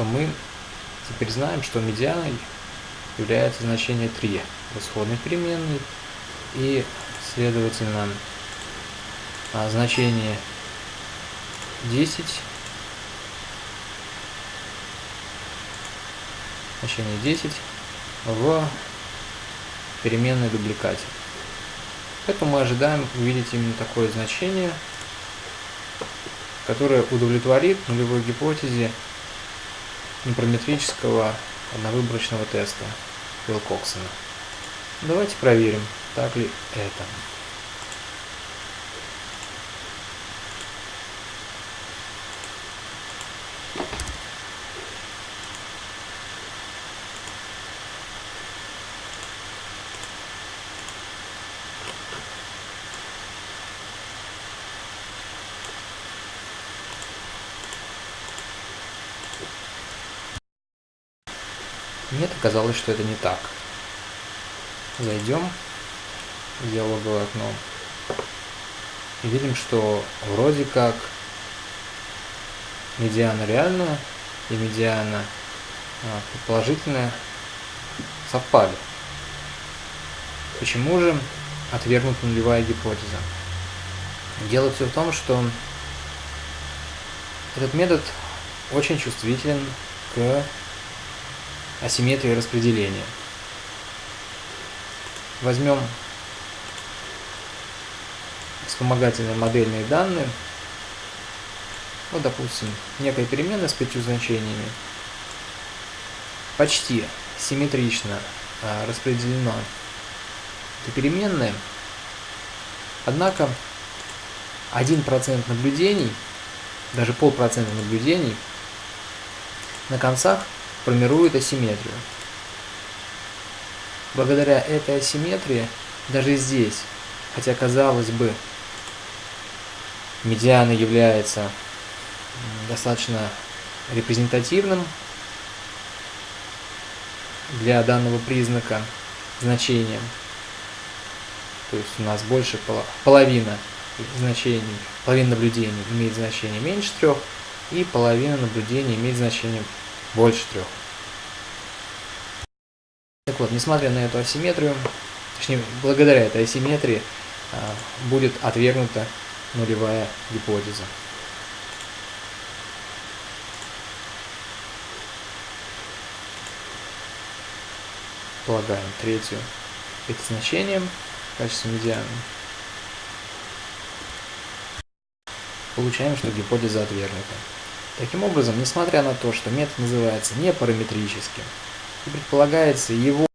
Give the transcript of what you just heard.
что мы теперь знаем, что медианой является значение 3 в исходной переменной и, следовательно, а, значение 10 значение 10 в переменной дубликате. Поэтому мы ожидаем увидеть именно такое значение, которое удовлетворит нулевой гипотезе непараметрического одновыборочного теста Вилкоксона. Давайте проверим, так ли это. Мне оказалось, что это не так. Зайдем в диалоговое окно и видим, что вроде как медиана реальная и медиана а, предположительная совпали. Почему же отвергнута нулевая гипотеза? Дело все в том, что этот метод очень чувствителен к асимметрии распределения. Возьмем вспомогательные модельные данные, вот, допустим, некая переменная с пятью значениями, почти симметрично а, распределено это переменная, однако 1% наблюдений, даже полпроцента наблюдений на концах формирует асимметрию. Благодаря этой асимметрии даже здесь, хотя казалось бы, медиана является достаточно репрезентативным для данного признака значением, то есть у нас больше половина значений, половина наблюдений имеет значение меньше трех, и половина наблюдений имеет значение больше трех. Так вот, несмотря на эту асимметрию, точнее, благодаря этой асимметрии, а, будет отвергнута нулевая гипотеза. Полагаем третью это значением в качестве медианы. Получаем, что гипотеза отвергнута. Таким образом, несмотря на то, что метод называется непараметрическим и предполагается его